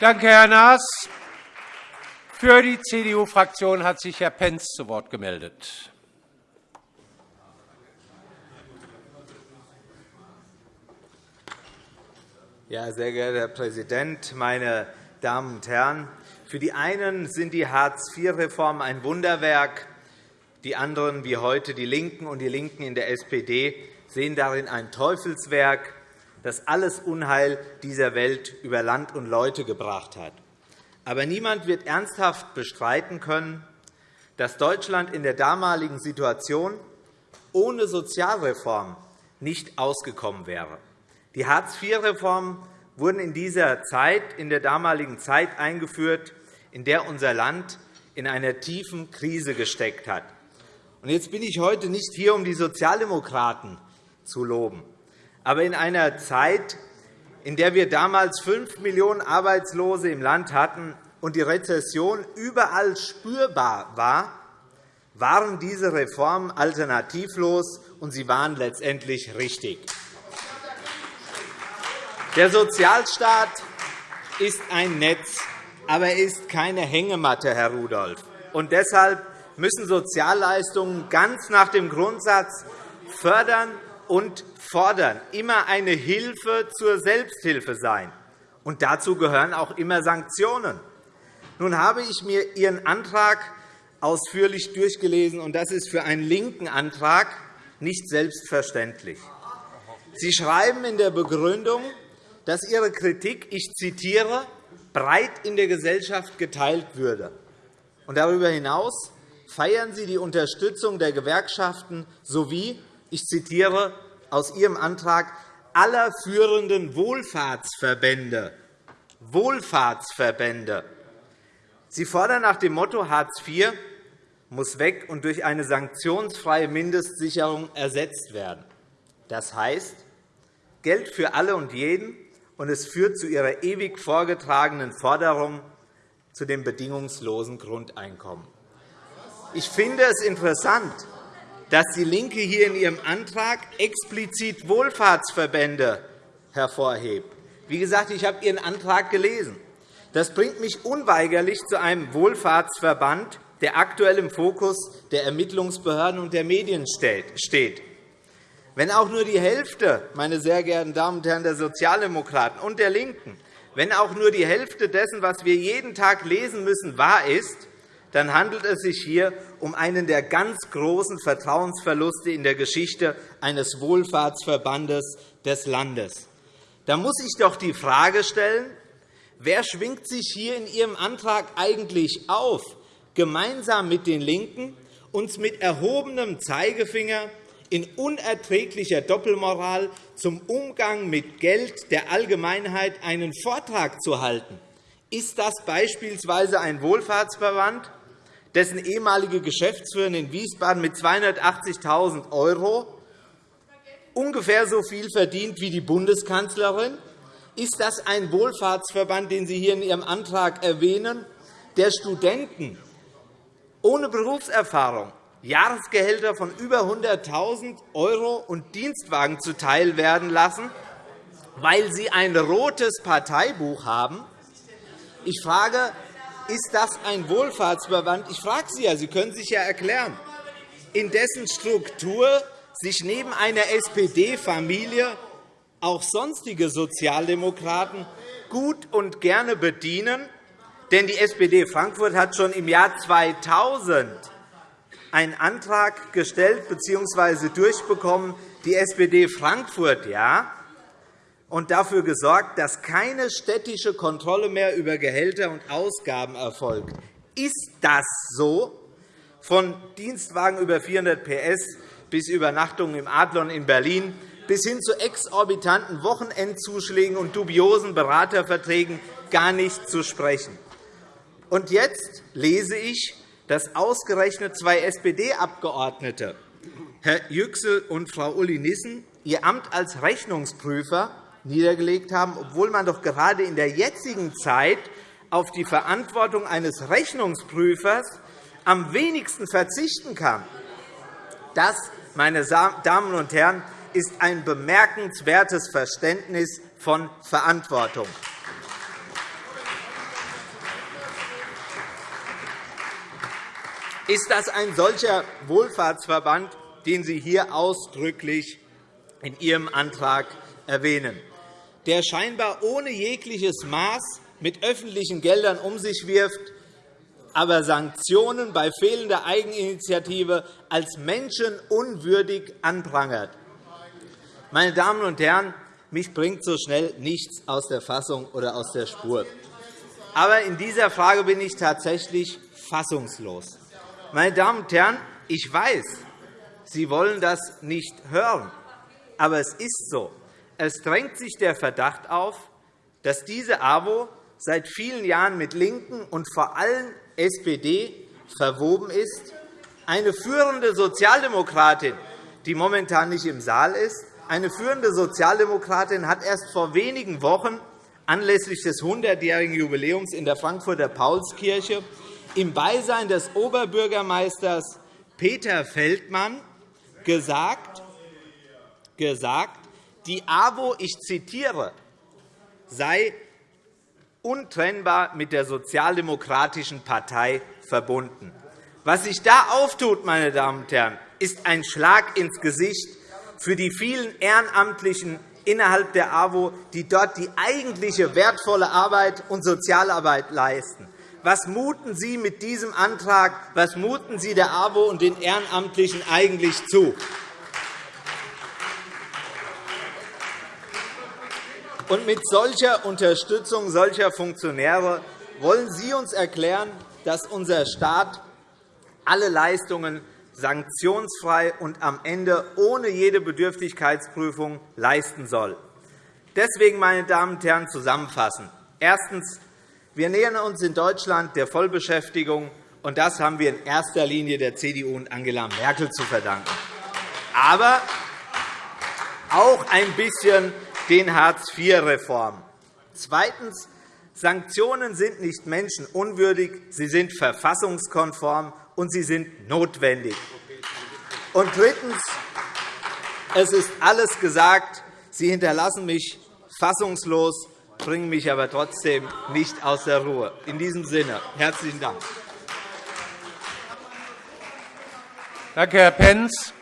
Danke, Herr Naas. Für die CDU-Fraktion hat sich Herr Pentz zu Wort gemeldet. Ja, sehr geehrter Herr Präsident, meine Damen und Herren! Für die einen sind die Hartz-IV-Reformen ein Wunderwerk. Die anderen, wie heute die LINKEN und die LINKEN in der SPD, sehen darin ein Teufelswerk, das alles Unheil dieser Welt über Land und Leute gebracht hat. Aber niemand wird ernsthaft bestreiten können, dass Deutschland in der damaligen Situation ohne Sozialreform nicht ausgekommen wäre. Die Hartz-IV-Reformen wurden in dieser Zeit, in der damaligen Zeit eingeführt, in der unser Land in einer tiefen Krise gesteckt hat. Jetzt bin ich heute nicht hier, um die Sozialdemokraten zu loben. Aber in einer Zeit, in der wir damals 5 Millionen Arbeitslose im Land hatten und die Rezession überall spürbar war, waren diese Reformen alternativlos, und sie waren letztendlich richtig. Der Sozialstaat ist ein Netz, aber er ist keine Hängematte, Herr Rudolph. Und deshalb müssen Sozialleistungen ganz nach dem Grundsatz fördern und fordern immer eine Hilfe zur Selbsthilfe sein. Und dazu gehören auch immer Sanktionen. Nun habe ich mir Ihren Antrag ausführlich durchgelesen, und das ist für einen linken Antrag nicht selbstverständlich. Sie schreiben in der Begründung, dass Ihre Kritik, ich zitiere, breit in der Gesellschaft geteilt würde. Und darüber hinaus feiern Sie die Unterstützung der Gewerkschaften sowie, ich zitiere aus Ihrem Antrag, aller führenden Wohlfahrtsverbände. Wohlfahrtsverbände. Sie fordern nach dem Motto Hartz IV muss weg und durch eine sanktionsfreie Mindestsicherung ersetzt werden. Das heißt, Geld für alle und jeden, und es führt zu Ihrer ewig vorgetragenen Forderung zu dem bedingungslosen Grundeinkommen. Ich finde es interessant, dass DIE LINKE hier in ihrem Antrag explizit Wohlfahrtsverbände hervorhebt. Wie gesagt, ich habe Ihren Antrag gelesen. Das bringt mich unweigerlich zu einem Wohlfahrtsverband, der aktuell im Fokus der Ermittlungsbehörden und der Medien steht. Wenn auch nur die Hälfte, meine sehr geehrten Damen und Herren der Sozialdemokraten und der LINKEN, wenn auch nur die Hälfte dessen, was wir jeden Tag lesen müssen, wahr ist, dann handelt es sich hier um einen der ganz großen Vertrauensverluste in der Geschichte eines Wohlfahrtsverbandes des Landes. Da muss ich doch die Frage stellen, wer schwingt sich hier in Ihrem Antrag eigentlich auf, gemeinsam mit den LINKEN uns mit erhobenem Zeigefinger in unerträglicher Doppelmoral zum Umgang mit Geld der Allgemeinheit einen Vortrag zu halten? Ist das beispielsweise ein Wohlfahrtsverband, dessen ehemalige Geschäftsführerin in Wiesbaden mit 280.000 € ungefähr so viel verdient wie die Bundeskanzlerin? Ist das ein Wohlfahrtsverband, den Sie hier in Ihrem Antrag erwähnen, der Studenten ohne Berufserfahrung Jahresgehälter von über 100.000 € und Dienstwagen zuteil werden lassen, weil sie ein rotes Parteibuch haben? Ich frage, ist das ein Wohlfahrtsverband? Ich frage Sie ja, Sie können sich ja erklären, in dessen Struktur sich neben einer SPD-Familie auch sonstige Sozialdemokraten gut und gerne bedienen. Denn die SPD Frankfurt hat schon im Jahr 2000 einen Antrag gestellt bzw. durchbekommen, die SPD Frankfurt ja, und dafür gesorgt, dass keine städtische Kontrolle mehr über Gehälter und Ausgaben erfolgt. Ist das so? Von Dienstwagen über 400 PS bis Übernachtungen im Adlon in Berlin bis hin zu exorbitanten Wochenendzuschlägen und dubiosen Beraterverträgen gar nicht zu sprechen. Und jetzt lese ich, dass ausgerechnet zwei SPD-Abgeordnete, Herr Yüksel und Frau Uli Nissen, ihr Amt als Rechnungsprüfer niedergelegt haben, obwohl man doch gerade in der jetzigen Zeit auf die Verantwortung eines Rechnungsprüfers am wenigsten verzichten kann. Das, meine Damen und Herren, ist ein bemerkenswertes Verständnis von Verantwortung. Ist das ein solcher Wohlfahrtsverband, den Sie hier ausdrücklich in Ihrem Antrag erwähnen? Der scheinbar ohne jegliches Maß mit öffentlichen Geldern um sich wirft, aber Sanktionen bei fehlender Eigeninitiative als menschenunwürdig anprangert. Meine Damen und Herren, mich bringt so schnell nichts aus der Fassung oder aus der Spur. Aber in dieser Frage bin ich tatsächlich fassungslos. Meine Damen und Herren, ich weiß, Sie wollen das nicht hören, aber es ist so. Es drängt sich der Verdacht auf, dass diese AWO seit vielen Jahren mit LINKEN und vor allem SPD verwoben ist. Eine führende Sozialdemokratin, die momentan nicht im Saal ist, eine führende Sozialdemokratin hat erst vor wenigen Wochen anlässlich des 100-jährigen Jubiläums in der Frankfurter Paulskirche im Beisein des Oberbürgermeisters Peter Feldmann gesagt, gesagt die AWO, ich zitiere, sei untrennbar mit der Sozialdemokratischen Partei verbunden. Was sich da auftut, meine Damen und Herren, ist ein Schlag ins Gesicht für die vielen Ehrenamtlichen innerhalb der AWO, die dort die eigentliche wertvolle Arbeit und Sozialarbeit leisten. Was muten Sie mit diesem Antrag, was muten Sie der AWO und den Ehrenamtlichen eigentlich zu? Und mit solcher Unterstützung solcher Funktionäre wollen Sie uns erklären, dass unser Staat alle Leistungen sanktionsfrei und am Ende ohne jede Bedürftigkeitsprüfung leisten soll. Deswegen, meine Damen und Herren, zusammenfassend. Erstens. Wir nähern uns in Deutschland der Vollbeschäftigung, und das haben wir in erster Linie der CDU und Angela Merkel zu verdanken. Aber auch ein bisschen den Hartz-IV-Reformen. Zweitens. Sanktionen sind nicht menschenunwürdig, sie sind verfassungskonform und sie sind notwendig. Und drittens. Es ist alles gesagt. Sie hinterlassen mich fassungslos, bringen mich aber trotzdem nicht aus der Ruhe. In diesem Sinne herzlichen Dank. Danke, Herr Pentz.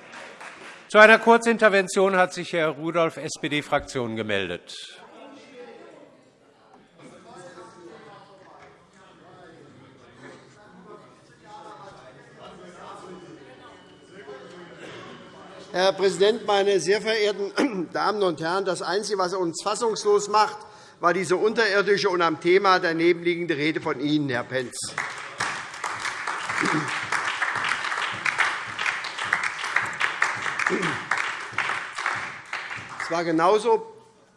Zu einer Kurzintervention hat sich Herr Rudolph, SPD-Fraktion, gemeldet. Herr Präsident, meine sehr verehrten Damen und Herren! Das Einzige, was uns fassungslos macht, war diese unterirdische und am Thema daneben liegende Rede von Ihnen, Herr Pentz. War genauso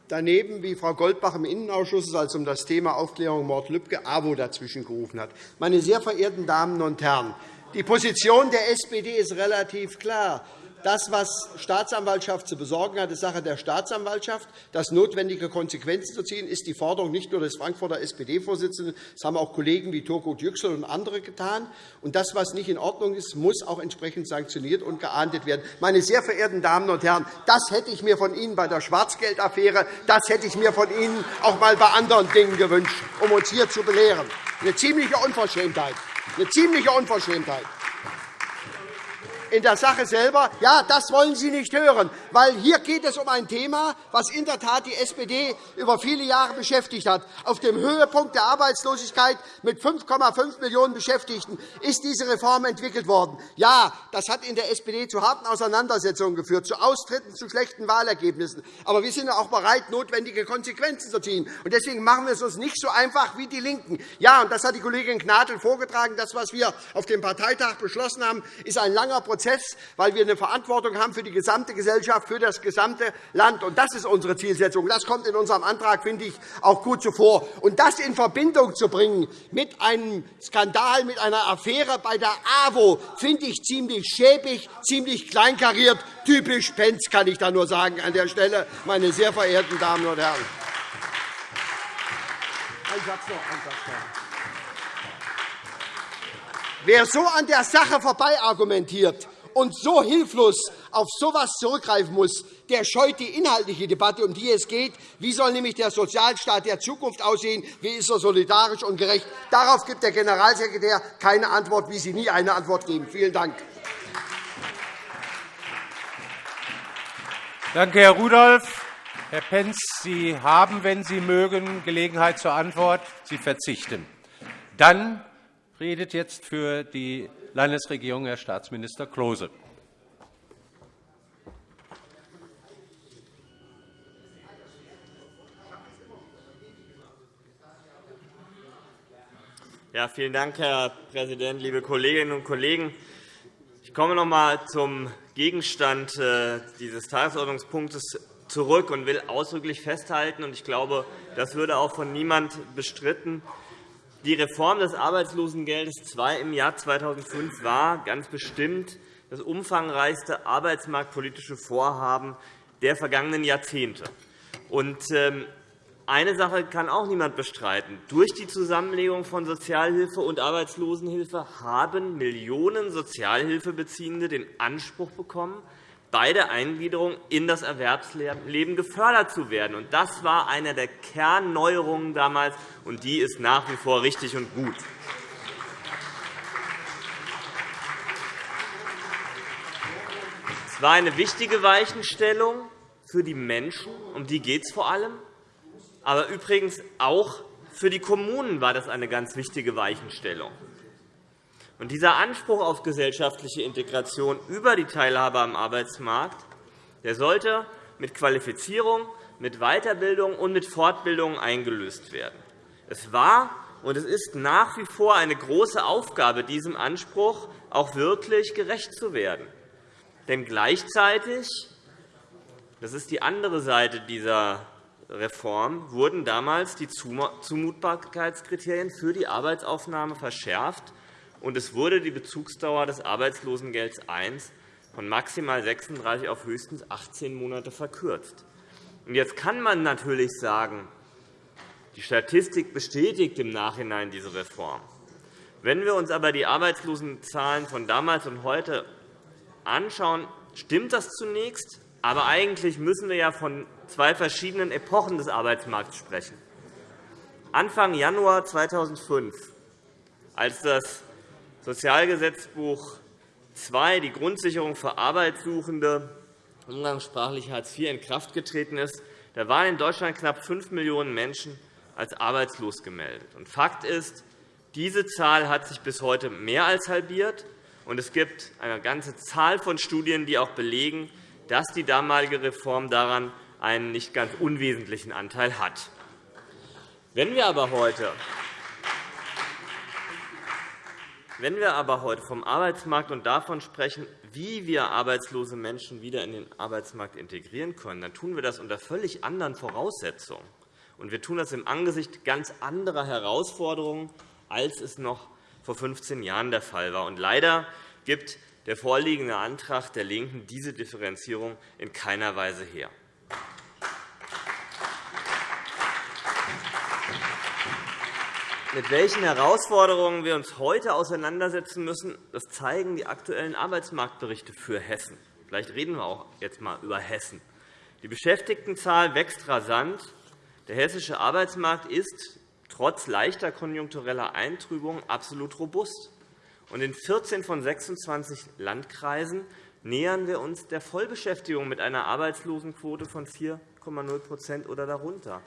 daneben, wie Frau Goldbach im Innenausschuss, als es um das Thema Aufklärung Mord Lübcke AWO dazwischen gerufen hat. Meine sehr verehrten Damen und Herren, die Position der SPD ist relativ klar. Das, was Staatsanwaltschaft zu besorgen hat, ist Sache der Staatsanwaltschaft. Das notwendige Konsequenzen zu ziehen, ist die Forderung nicht nur des Frankfurter SPD-Vorsitzenden, das haben auch Kollegen wie Turgut Yüksel und andere getan. Und das, was nicht in Ordnung ist, muss auch entsprechend sanktioniert und geahndet werden. Meine sehr verehrten Damen und Herren, das hätte ich mir von Ihnen bei der Schwarzgeldaffäre, das hätte ich mir von Ihnen auch einmal bei anderen Dingen gewünscht, um uns hier zu belehren. Eine ziemliche Unverschämtheit. Eine ziemliche Unverschämtheit in der Sache selber, ja, das wollen Sie nicht hören, weil hier geht es um ein Thema, das in der Tat die SPD über viele Jahre beschäftigt hat. Auf dem Höhepunkt der Arbeitslosigkeit mit 5,5 Millionen Beschäftigten ist diese Reform entwickelt worden. Ja, das hat in der SPD zu harten Auseinandersetzungen geführt, zu Austritten, zu schlechten Wahlergebnissen. Aber wir sind auch bereit, notwendige Konsequenzen zu ziehen. Deswegen machen wir es uns nicht so einfach wie die LINKEN. Ja, und das hat die Kollegin Gnadl vorgetragen. Das, was wir auf dem Parteitag beschlossen haben, ist ein langer Prozess Prozess, weil wir eine Verantwortung haben für die gesamte Gesellschaft, für das gesamte Land. Und das ist unsere Zielsetzung. Das kommt in unserem Antrag, finde ich, auch gut zuvor. Und das in Verbindung zu bringen mit einem Skandal, mit einer Affäre bei der AWO, finde ich ziemlich schäbig, ziemlich kleinkariert. Typisch Penz, kann ich da nur sagen an der Stelle, meine sehr verehrten Damen und Herren. Ein Satz noch, ein Satz noch. Wer so an der Sache vorbei argumentiert, und so hilflos auf so etwas zurückgreifen muss, der scheut die inhaltliche Debatte, um die es geht. Wie soll nämlich der Sozialstaat der Zukunft aussehen? Wie ist er solidarisch und gerecht? Darauf gibt der Generalsekretär keine Antwort, wie Sie nie eine Antwort geben. Vielen Dank. Danke, Herr Rudolph. Herr Pentz, Sie haben, wenn Sie mögen, Gelegenheit zur Antwort. Sie verzichten. Dann redet jetzt für die Landesregierung Herr Staatsminister Klose. Ja, vielen Dank, Herr Präsident, liebe Kolleginnen und Kollegen! Ich komme noch einmal zum Gegenstand äh, dieses Tagesordnungspunktes zurück und will ausdrücklich festhalten, und ich glaube, das würde auch von niemand bestritten, die Reform des Arbeitslosengeldes II im Jahr 2005 war ganz bestimmt das umfangreichste arbeitsmarktpolitische Vorhaben der vergangenen Jahrzehnte. Ähm, eine Sache kann auch niemand bestreiten. Durch die Zusammenlegung von Sozialhilfe und Arbeitslosenhilfe haben Millionen Sozialhilfebeziehende den Anspruch bekommen, bei der Eingliederung in das Erwerbsleben gefördert zu werden. Das war eine der Kernneuerungen damals, und die ist nach wie vor richtig und gut. Es war eine wichtige Weichenstellung für die Menschen, um die geht es vor allem, aber übrigens auch für die Kommunen war das eine ganz wichtige Weichenstellung. Und dieser Anspruch auf gesellschaftliche Integration über die Teilhabe am Arbeitsmarkt der sollte mit Qualifizierung, mit Weiterbildung und mit Fortbildung eingelöst werden. Es war und es ist nach wie vor eine große Aufgabe, diesem Anspruch auch wirklich gerecht zu werden. Denn gleichzeitig, das ist die andere Seite dieser Reform wurden damals die Zumutbarkeitskriterien für die Arbeitsaufnahme verschärft, und es wurde die Bezugsdauer des Arbeitslosengelds I von maximal 36 auf höchstens 18 Monate verkürzt. Jetzt kann man natürlich sagen, die Statistik bestätigt im Nachhinein diese Reform. Wenn wir uns aber die Arbeitslosenzahlen von damals und heute anschauen, stimmt das zunächst. Aber eigentlich müssen wir ja von zwei verschiedenen Epochen des Arbeitsmarkts sprechen. Anfang Januar 2005, als das Sozialgesetzbuch II, die Grundsicherung für Arbeitssuchende, umgangssprachlich Hartz IV, in Kraft getreten ist, da waren in Deutschland knapp 5 Millionen Menschen als arbeitslos gemeldet. Fakt ist, diese Zahl hat sich bis heute mehr als halbiert. und Es gibt eine ganze Zahl von Studien, die auch belegen, dass die damalige Reform daran einen nicht ganz unwesentlichen Anteil hat. Wenn wir aber heute wenn wir aber heute vom Arbeitsmarkt und davon sprechen, wie wir arbeitslose Menschen wieder in den Arbeitsmarkt integrieren können, dann tun wir das unter völlig anderen Voraussetzungen. Und wir tun das im Angesicht ganz anderer Herausforderungen, als es noch vor 15 Jahren der Fall war. Und leider gibt der vorliegende Antrag der LINKEN diese Differenzierung in keiner Weise her. Mit welchen Herausforderungen wir uns heute auseinandersetzen müssen, das zeigen die aktuellen Arbeitsmarktberichte für Hessen. Vielleicht reden wir auch jetzt einmal über Hessen. Die Beschäftigtenzahl wächst rasant. Der hessische Arbeitsmarkt ist trotz leichter konjunktureller Eintrübung absolut robust. Und in 14 von 26 Landkreisen nähern wir uns der Vollbeschäftigung mit einer Arbeitslosenquote von 4,0% oder darunter.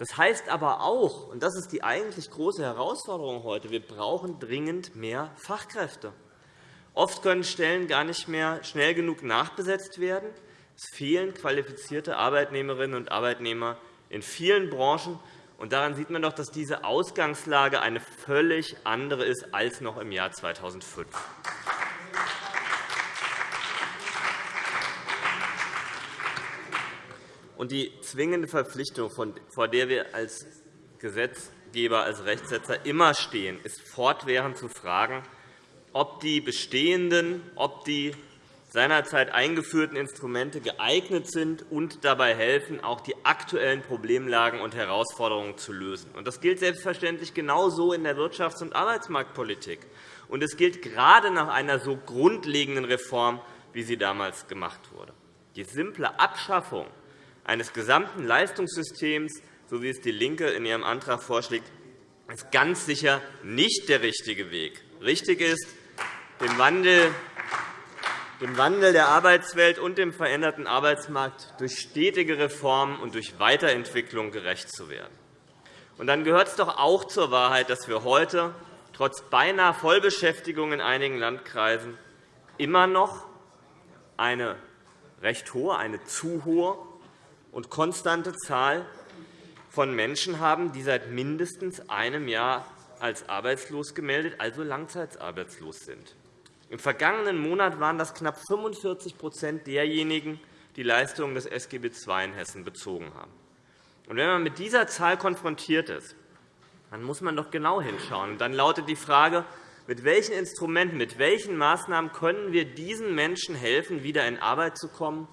Das heißt aber auch, und das ist die eigentlich große Herausforderung heute, wir brauchen dringend mehr Fachkräfte. Oft können Stellen gar nicht mehr schnell genug nachbesetzt werden. Es fehlen qualifizierte Arbeitnehmerinnen und Arbeitnehmer in vielen Branchen, und daran sieht man doch, dass diese Ausgangslage eine völlig andere ist als noch im Jahr 2005. Und die zwingende Verpflichtung, vor der wir als Gesetzgeber, als Rechtsetzer immer stehen, ist fortwährend zu fragen, ob die bestehenden, ob die seinerzeit eingeführten Instrumente geeignet sind und dabei helfen, auch die aktuellen Problemlagen und Herausforderungen zu lösen. Das gilt selbstverständlich genauso in der Wirtschafts- und Arbeitsmarktpolitik. Und es gilt gerade nach einer so grundlegenden Reform, wie sie damals gemacht wurde. Die simple Abschaffung eines gesamten Leistungssystems, so wie es DIE LINKE in ihrem Antrag vorschlägt, ist ganz sicher nicht der richtige Weg. Richtig ist, dem Wandel Wandel der Arbeitswelt und dem veränderten Arbeitsmarkt durch stetige Reformen und durch Weiterentwicklung gerecht zu werden. Und dann gehört es doch auch zur Wahrheit, dass wir heute trotz beinahe Vollbeschäftigung in einigen Landkreisen immer noch eine recht hohe, eine zu hohe und konstante Zahl von Menschen haben, die seit mindestens einem Jahr als arbeitslos gemeldet, also langzeitarbeitslos sind. Im vergangenen Monat waren das knapp 45% derjenigen, die Leistungen des SGB II in Hessen bezogen haben. Und wenn man mit dieser Zahl konfrontiert ist, dann muss man doch genau hinschauen. dann lautet die Frage, mit welchen Instrumenten, mit welchen Maßnahmen können wir diesen Menschen helfen, wieder in Arbeit zu kommen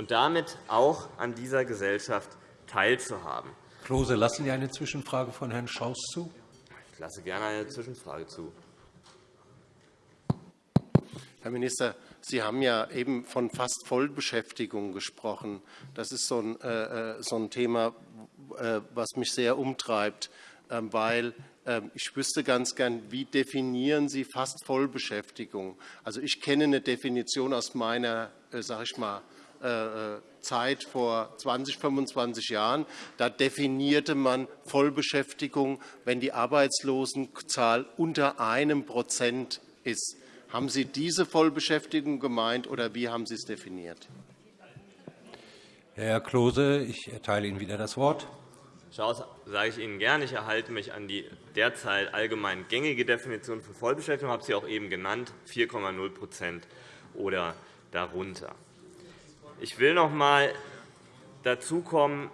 und damit auch an dieser Gesellschaft teilzuhaben? Klose, lassen Sie eine Zwischenfrage von Herrn Schaus zu? Ich lasse gerne eine Zwischenfrage zu. Herr Minister, Sie haben ja eben von fast Vollbeschäftigung gesprochen. Das ist so ein, äh, äh so ein Thema, äh, was mich sehr umtreibt, äh, weil ähm, ich wüsste ganz gern, wie definieren Sie fast Vollbeschäftigung? Also ich kenne eine Definition aus meiner, äh, sag ich mal, Zeit vor 20, 25 Jahren. Da definierte man Vollbeschäftigung, wenn die Arbeitslosenzahl unter einem Prozent ist. Haben Sie diese Vollbeschäftigung gemeint, oder wie haben Sie es definiert? Herr Klose, ich erteile Ihnen wieder das Wort. Schaus sage ich Ihnen gerne. Ich erhalte mich an die derzeit allgemein gängige Definition von Vollbeschäftigung. Ich habe sie auch eben genannt, 4,0% oder darunter. Ich will noch einmal dazu kommen,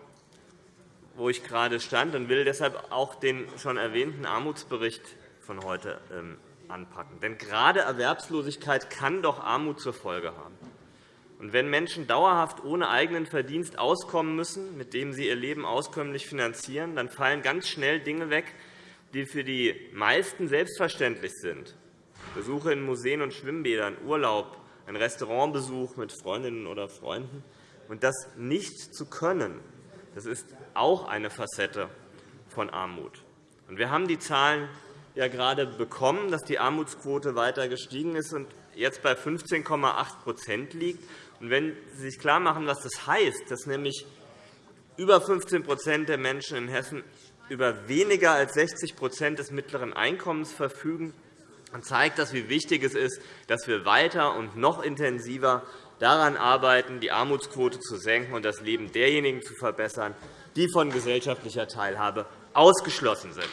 wo ich gerade stand, und will deshalb auch den schon erwähnten Armutsbericht von heute ähm, anpacken. Denn gerade Erwerbslosigkeit kann doch Armut zur Folge haben. Und wenn Menschen dauerhaft ohne eigenen Verdienst auskommen müssen, mit dem sie ihr Leben auskömmlich finanzieren, dann fallen ganz schnell Dinge weg, die für die meisten selbstverständlich sind. Besuche in Museen und Schwimmbädern, Urlaub, ein Restaurantbesuch mit Freundinnen oder Freunden. Und das nicht zu können, das ist auch eine Facette von Armut. Wir haben die Zahlen ja gerade bekommen, dass die Armutsquote weiter gestiegen ist und jetzt bei 15,8% liegt. Und wenn Sie sich klarmachen, was das heißt, dass nämlich über 15% der Menschen in Hessen über weniger als 60% des mittleren Einkommens verfügen, dann zeigt das, wie wichtig es ist, dass wir weiter und noch intensiver daran arbeiten, die Armutsquote zu senken und das Leben derjenigen zu verbessern, die von gesellschaftlicher Teilhabe ausgeschlossen sind.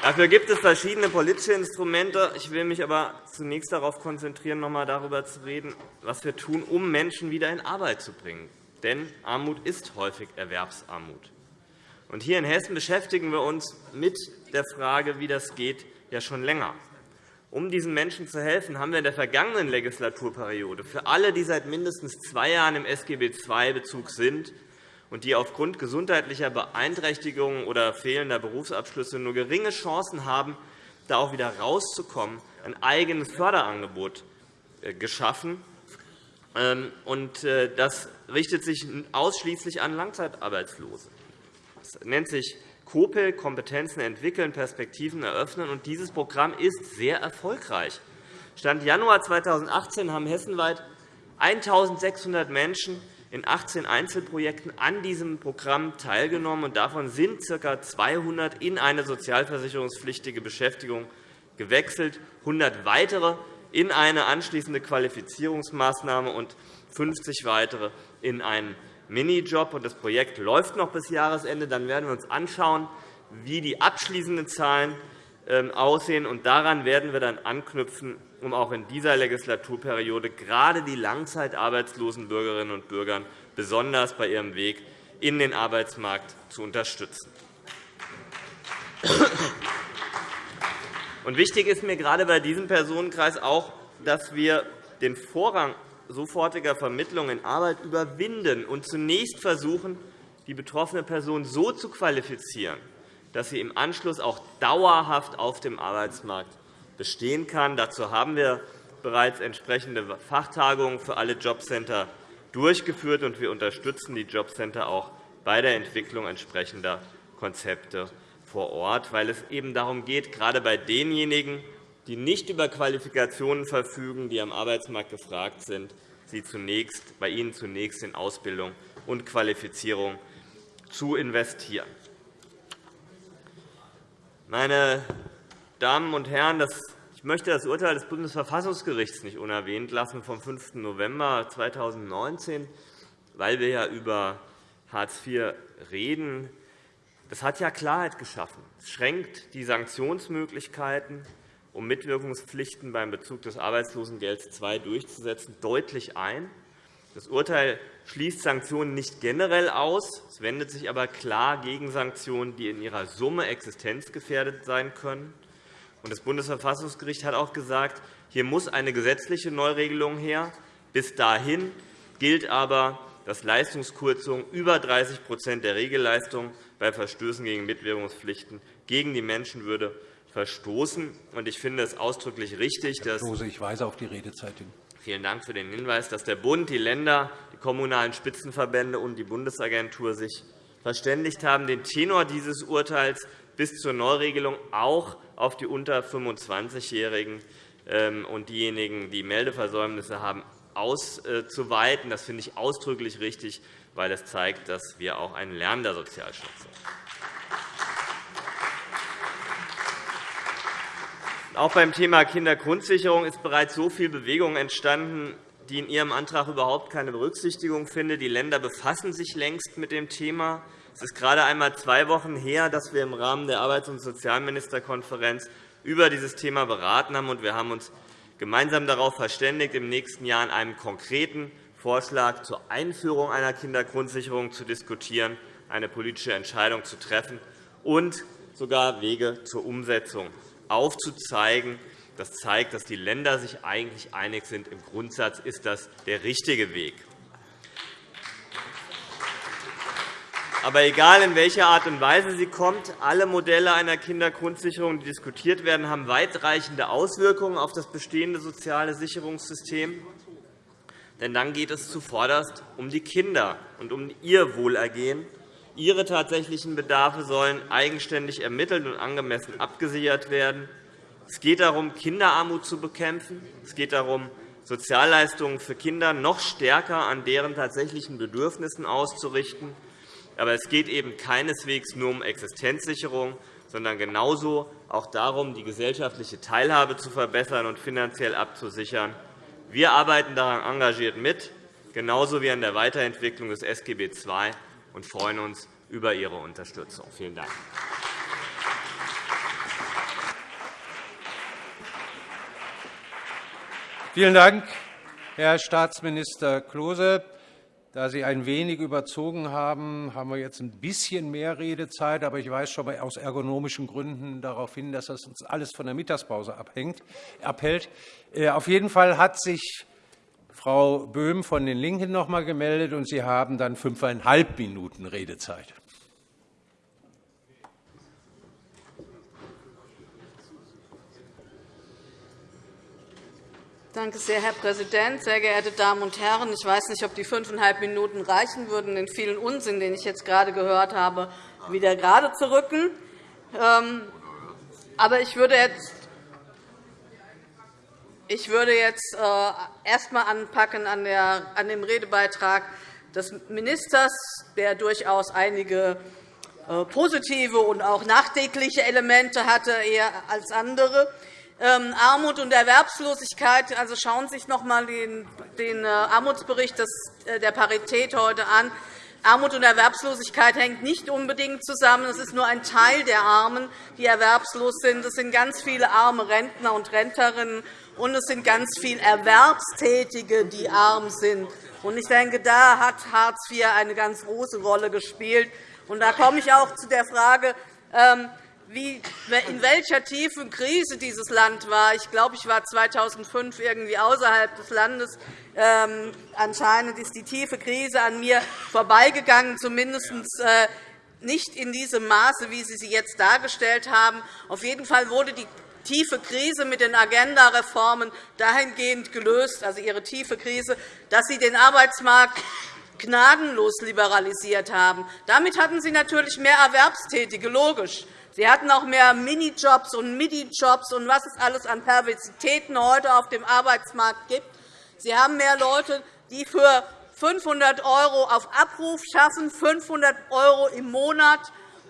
Dafür gibt es verschiedene politische Instrumente. Ich will mich aber zunächst darauf konzentrieren, noch einmal darüber zu reden, was wir tun, um Menschen wieder in Arbeit zu bringen. Denn Armut ist häufig Erwerbsarmut. Und hier in Hessen beschäftigen wir uns mit der Frage, wie das geht, ja schon länger. Um diesen Menschen zu helfen, haben wir in der vergangenen Legislaturperiode für alle, die seit mindestens zwei Jahren im SGB II-Bezug sind, und die aufgrund gesundheitlicher Beeinträchtigungen oder fehlender Berufsabschlüsse nur geringe Chancen haben, da auch wieder rauszukommen, ein eigenes Förderangebot äh, geschaffen. Ähm, äh, das richtet sich ausschließlich an Langzeitarbeitslose. Das nennt sich COPEL, Kompetenzen entwickeln, Perspektiven eröffnen. Und dieses Programm ist sehr erfolgreich. Stand Januar 2018 haben hessenweit 1.600 Menschen in 18 Einzelprojekten an diesem Programm teilgenommen. und Davon sind ca. 200 in eine sozialversicherungspflichtige Beschäftigung gewechselt, 100 weitere in eine anschließende Qualifizierungsmaßnahme und 50 weitere in einen Minijob. Das Projekt läuft noch bis Jahresende. Dann werden wir uns anschauen, wie die abschließenden Zahlen ähm, aussehen. Daran werden wir dann anknüpfen um auch in dieser Legislaturperiode gerade die langzeitarbeitslosen Bürgerinnen und Bürger besonders bei ihrem Weg in den Arbeitsmarkt zu unterstützen. wichtig ist mir gerade bei diesem Personenkreis auch, dass wir den Vorrang sofortiger Vermittlung in Arbeit überwinden und zunächst versuchen, die betroffene Person so zu qualifizieren, dass sie im Anschluss auch dauerhaft auf dem Arbeitsmarkt bestehen kann. Dazu haben wir bereits entsprechende Fachtagungen für alle Jobcenter durchgeführt, und wir unterstützen die Jobcenter auch bei der Entwicklung entsprechender Konzepte vor Ort, weil es eben darum geht, gerade bei denjenigen, die nicht über Qualifikationen verfügen, die am Arbeitsmarkt gefragt sind, sie zunächst, bei ihnen zunächst in Ausbildung und Qualifizierung zu investieren. Meine Damen und Herren, ich möchte das Urteil des Bundesverfassungsgerichts nicht unerwähnt lassen vom 5. November 2019, weil wir ja über Hartz IV reden. Das hat ja Klarheit geschaffen. Es schränkt die Sanktionsmöglichkeiten, um Mitwirkungspflichten beim Bezug des Arbeitslosengelds II durchzusetzen, deutlich ein. Das Urteil schließt Sanktionen nicht generell aus. Es wendet sich aber klar gegen Sanktionen, die in ihrer Summe existenzgefährdet sein können. Das Bundesverfassungsgericht hat auch gesagt, hier muss eine gesetzliche Neuregelung her. Bis dahin gilt aber, dass Leistungskürzungen über 30% der Regelleistung bei Verstößen gegen Mitwirkungspflichten gegen die Menschenwürde verstoßen. Ich finde es ausdrücklich richtig, dass ich weise auf die Redezeit hin. Vielen Dank für den Hinweis, dass der Bund, die Länder, die kommunalen Spitzenverbände und die Bundesagentur sich verständigt haben, den Tenor dieses Urteils bis zur Neuregelung auch auf die unter 25-Jährigen ähm, und diejenigen, die Meldeversäumnisse haben, auszuweiten. Das finde ich ausdrücklich richtig, weil das zeigt, dass wir auch ein lernender Sozialschutz sind. Auch beim Thema Kindergrundsicherung ist bereits so viel Bewegung entstanden, die in Ihrem Antrag überhaupt keine Berücksichtigung findet. Die Länder befassen sich längst mit dem Thema. Es ist gerade einmal zwei Wochen her, dass wir im Rahmen der Arbeits- und Sozialministerkonferenz über dieses Thema beraten haben. Wir haben uns gemeinsam darauf verständigt, im nächsten Jahr an einem konkreten Vorschlag zur Einführung einer Kindergrundsicherung zu diskutieren, eine politische Entscheidung zu treffen und sogar Wege zur Umsetzung aufzuzeigen. Das zeigt, dass die Länder sich eigentlich einig sind. Im Grundsatz ist das der richtige Weg. Aber egal, in welcher Art und Weise sie kommt, alle Modelle einer Kindergrundsicherung, die diskutiert werden, haben weitreichende Auswirkungen auf das bestehende soziale Sicherungssystem. Denn dann geht es zuvorderst um die Kinder und um ihr Wohlergehen. Ihre tatsächlichen Bedarfe sollen eigenständig ermittelt und angemessen abgesichert werden. Es geht darum, Kinderarmut zu bekämpfen. Es geht darum, Sozialleistungen für Kinder noch stärker an deren tatsächlichen Bedürfnissen auszurichten. Aber es geht eben keineswegs nur um Existenzsicherung, sondern genauso auch darum, die gesellschaftliche Teilhabe zu verbessern und finanziell abzusichern. Wir arbeiten daran engagiert mit, genauso wie an der Weiterentwicklung des SGB II, und freuen uns über Ihre Unterstützung. Vielen Dank. Vielen Dank, Herr Staatsminister Klose. Da Sie ein wenig überzogen haben, haben wir jetzt ein bisschen mehr Redezeit. Aber ich weise schon aus ergonomischen Gründen darauf hin, dass das uns alles von der Mittagspause abhängt, abhält. Äh, auf jeden Fall hat sich Frau Böhm von den LINKEN noch einmal gemeldet, und Sie haben dann fünfeinhalb Minuten Redezeit. Danke sehr, Herr Präsident. Sehr geehrte Damen und Herren, ich weiß nicht, ob die fünfeinhalb Minuten reichen würden, den vielen Unsinn, den ich jetzt gerade gehört habe, wieder gerade zu rücken. Ähm, aber ich würde jetzt ich würde jetzt äh, erst einmal anpacken an dem Redebeitrag des Ministers, der durchaus einige äh, positive und auch nachdenkliche Elemente hatte, eher als andere. Ähm, Armut und Erwerbslosigkeit. Also schauen Sie sich noch einmal den, äh, Armutsbericht der Parität heute an. Armut und Erwerbslosigkeit hängt nicht unbedingt zusammen. Es ist nur ein Teil der Armen, die erwerbslos sind. Es sind ganz viele arme Rentner und Rentnerinnen, und es sind ganz viele Erwerbstätige, die arm sind. Ich denke, da hat Hartz IV eine ganz große Rolle gespielt. Und da komme ich auch zu der Frage, ähm, in welcher tiefen Krise dieses Land war. Ich glaube, ich war 2005 irgendwie außerhalb des Landes. Ähm, anscheinend ist die tiefe Krise an mir vorbeigegangen, zumindest äh, nicht in diesem Maße, wie Sie sie jetzt dargestellt haben. Auf jeden Fall wurde die tiefe Krise mit den Agenda-Reformen dahingehend gelöst, also ihre tiefe Krise, dass sie den Arbeitsmarkt gnadenlos liberalisiert haben. Damit hatten Sie natürlich mehr Erwerbstätige, logisch. Sie hatten auch mehr Minijobs und Midi-Jobs und was es alles an Perversitäten heute auf dem Arbeitsmarkt gibt. Sie haben mehr Leute, die für 500 € auf Abruf schaffen, 500 € im Monat,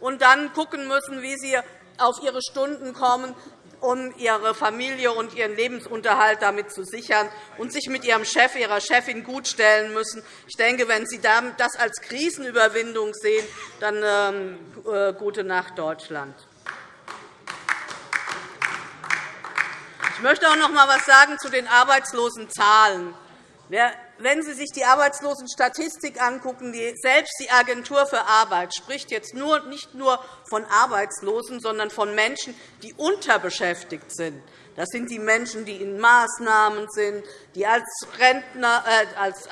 und dann schauen müssen, wie sie auf ihre Stunden kommen um ihre Familie und ihren Lebensunterhalt damit zu sichern und sich mit ihrem Chef, ihrer Chefin gutstellen müssen. Ich denke, wenn Sie das als Krisenüberwindung sehen, dann ähm, äh, gute Nacht, Deutschland. Ich möchte auch noch einmal etwas sagen zu den Arbeitslosenzahlen. Wenn Sie sich die Arbeitslosenstatistik angucken, selbst die Agentur für Arbeit spricht jetzt nicht nur von Arbeitslosen, sondern von Menschen, die unterbeschäftigt sind. Das sind die Menschen, die in Maßnahmen sind, die als Rentner äh, als, äh,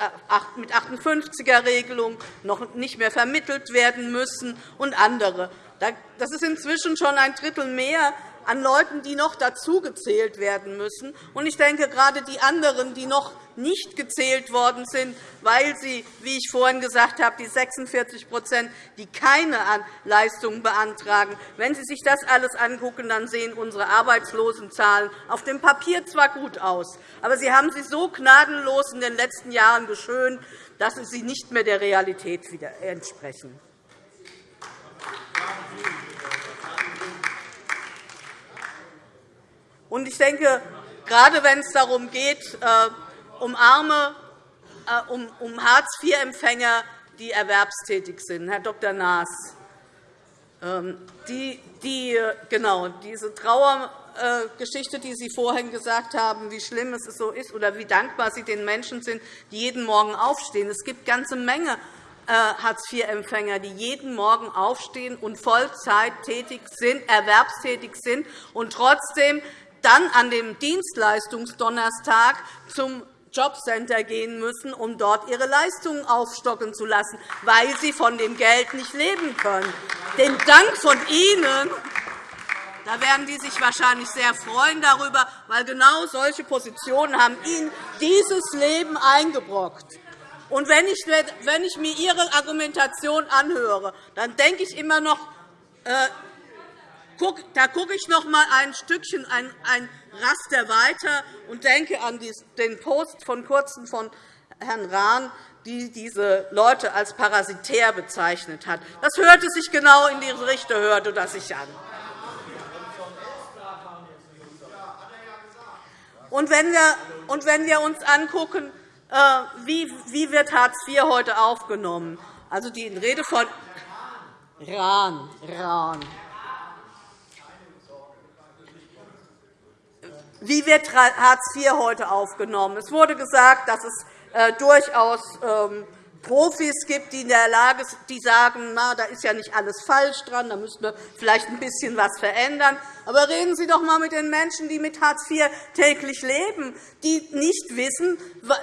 mit 58er-Regelung noch nicht mehr vermittelt werden müssen, und andere. Das ist inzwischen schon ein Drittel mehr an Leuten, die noch dazugezählt werden müssen. Ich denke, gerade die anderen, die noch nicht gezählt worden sind, weil sie, wie ich vorhin gesagt habe, die 46% die keine Leistungen beantragen, wenn Sie sich das alles angucken, dann sehen unsere Arbeitslosenzahlen auf dem Papier zwar gut aus, aber Sie haben sie so gnadenlos in den letzten Jahren geschönt, dass sie nicht mehr der Realität entsprechen. Ich denke, gerade wenn es darum geht, äh, um arme, äh, um Hartz-IV-Empfänger, die erwerbstätig sind, Herr Dr. Naas, ähm, die, die, genau, diese Trauergeschichte, die Sie vorhin gesagt haben, wie schlimm es so ist oder wie dankbar Sie den Menschen sind, die jeden Morgen aufstehen. Es gibt eine ganze Menge äh, Hartz-IV-Empfänger, die jeden Morgen aufstehen und Vollzeit tätig sind, erwerbstätig sind und trotzdem dann an dem Dienstleistungsdonnerstag zum Jobcenter gehen müssen, um dort ihre Leistungen aufstocken zu lassen, weil sie von dem Geld nicht leben können. Den Dank von Ihnen da werden die sich wahrscheinlich sehr freuen darüber, weil genau solche Positionen haben Ihnen dieses Leben eingebrockt. Und wenn ich, wenn ich mir Ihre Argumentation anhöre, dann denke ich immer noch, äh, da gucke ich noch einmal ein Stückchen, ein, Raster weiter und denke an den Post von Kurzem von Herrn Rahn, die diese Leute als parasitär bezeichnet hat. Das hörte sich genau in diese Richtung hörte das sich an. Und wenn wir, wenn wir uns anschauen, äh, wie, wie wird Hartz IV heute aufgenommen, also die Rede von Rahn, Rahn, Wie wird Hartz IV heute aufgenommen? Es wurde gesagt, dass es äh, durchaus ähm, Profis gibt, die in der Lage sind, die sagen, na, da ist ja nicht alles falsch dran, da müssen wir vielleicht ein bisschen was verändern. Aber reden Sie doch einmal mit den Menschen, die mit Hartz IV täglich leben, die nicht wissen,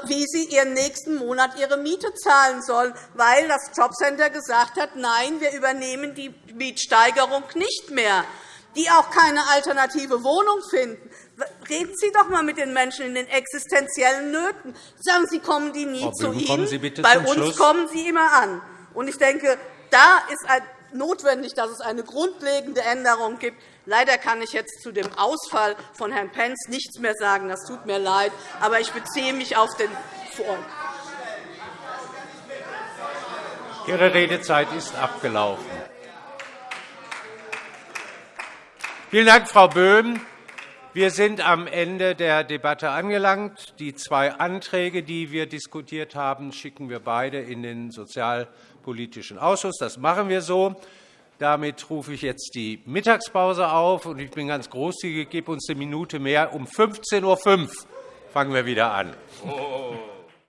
wie sie ihren nächsten Monat ihre Miete zahlen sollen, weil das Jobcenter gesagt hat, nein, wir übernehmen die Mietsteigerung nicht mehr die auch keine alternative Wohnung finden, Reden Sie doch einmal mit den Menschen in den existenziellen Nöten. Sagen Sie, kommen die nie zu Ihnen. Bei uns Schluss. kommen sie immer an. Ich denke, da ist notwendig, dass es eine grundlegende Änderung gibt. Leider kann ich jetzt zu dem Ausfall von Herrn Pentz nichts mehr sagen. Das tut mir leid. Aber ich beziehe mich auf den Vor Ihre Redezeit ist abgelaufen. Vielen Dank, Frau Böhm. Wir sind am Ende der Debatte angelangt. Die zwei Anträge, die wir diskutiert haben, schicken wir beide in den Sozialpolitischen Ausschuss. Das machen wir so. Damit rufe ich jetzt die Mittagspause auf. Ich bin ganz großzügig, gebe uns eine Minute mehr. Um 15.05 Uhr fangen wir wieder an. Oh.